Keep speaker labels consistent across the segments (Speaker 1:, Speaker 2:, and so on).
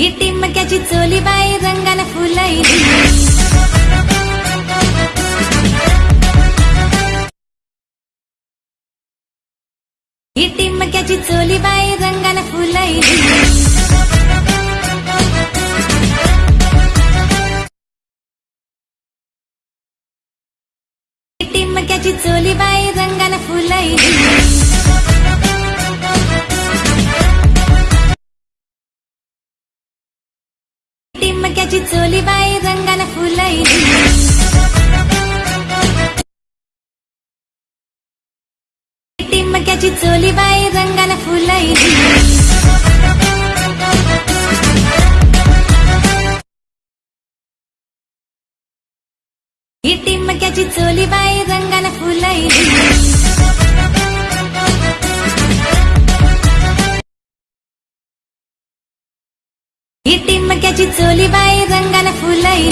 Speaker 1: ही टिमक्याची चोली बाई रंगाला फुलई ही टिमक्याची चोली बाई रंगाला फुलई टिमक्याची चोली बाई रंगाला फुलई माझी चोली बाई रंगाला फुलैली इटी चोली बाई रंगाला फुलैली इटी टिमक्याची चोली बाई रंगाला फुलैली इटी मक्याची चोली बाई रंगाला फुलाई.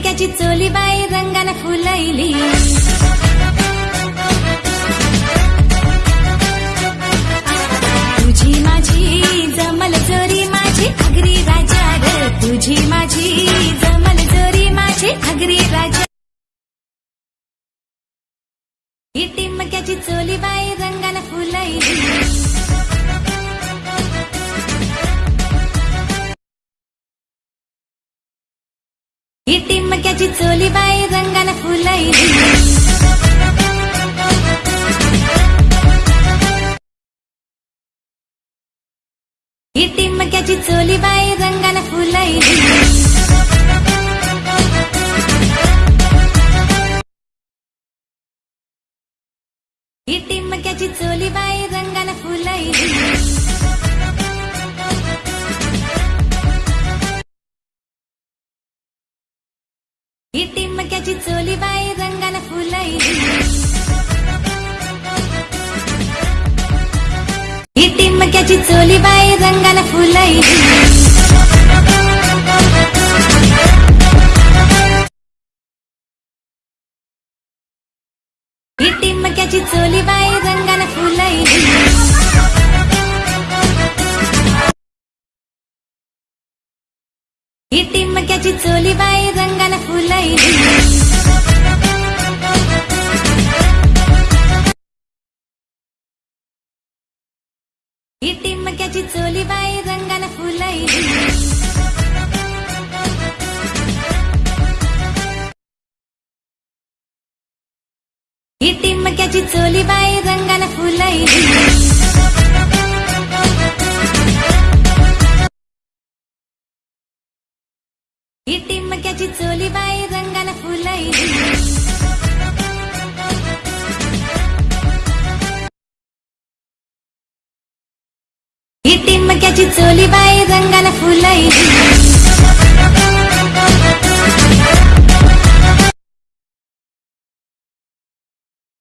Speaker 1: मक्याची चोली बाई रंगाला फुलैली तुझी माझी जमल चोरी माझी अगरी राजा ग. तुझी माझी ही टिमक्याची चोली बाई रंगाला फुलाईली. ही टिमक्याची चोली बाई रंगाला फुलाईली. ही टिम आमची चोलीबाई रंगाला फुलई टिमक्याची चोलीबाई रंगाला फुलई ही चोली बाई रंगाला फुलई ही मक्याची चोली बाई रंगानं फुलई ही मक्याची चोली बाई रंगान फुलई ही मक्याची चोली बाई रंगानं फुलई ही टिमक्याची चोली बाई रंगाला फुलाई ही टिमक्याची चोली बाई रंगाला फुलाई